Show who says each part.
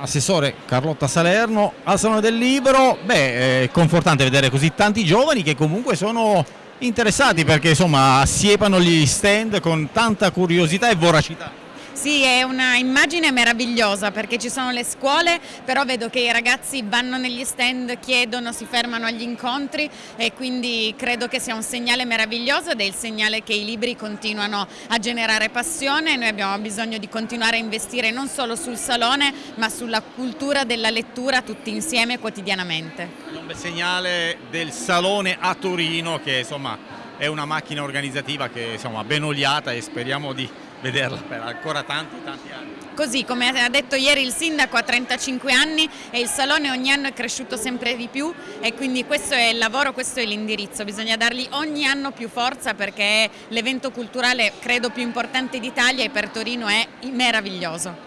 Speaker 1: Assessore Carlotta Salerno al Salone del Libro, beh è confortante vedere così tanti giovani che comunque sono interessati perché insomma assiepano gli stand con tanta curiosità e voracità.
Speaker 2: Sì, è una immagine meravigliosa perché ci sono le scuole, però vedo che i ragazzi vanno negli stand, chiedono, si fermano agli incontri e quindi credo che sia un segnale meraviglioso ed è il segnale che i libri continuano a generare passione. Noi abbiamo bisogno di continuare a investire non solo sul salone ma sulla cultura della lettura tutti insieme quotidianamente.
Speaker 1: Un segnale del salone a Torino che insomma è una macchina organizzativa che insomma ben oliata e speriamo di vederla per ancora tanti tanti anni.
Speaker 2: Così come ha detto ieri il sindaco ha 35 anni e il salone ogni anno è cresciuto sempre di più e quindi questo è il lavoro, questo è l'indirizzo, bisogna dargli ogni anno più forza perché è l'evento culturale credo più importante d'Italia e per Torino è meraviglioso.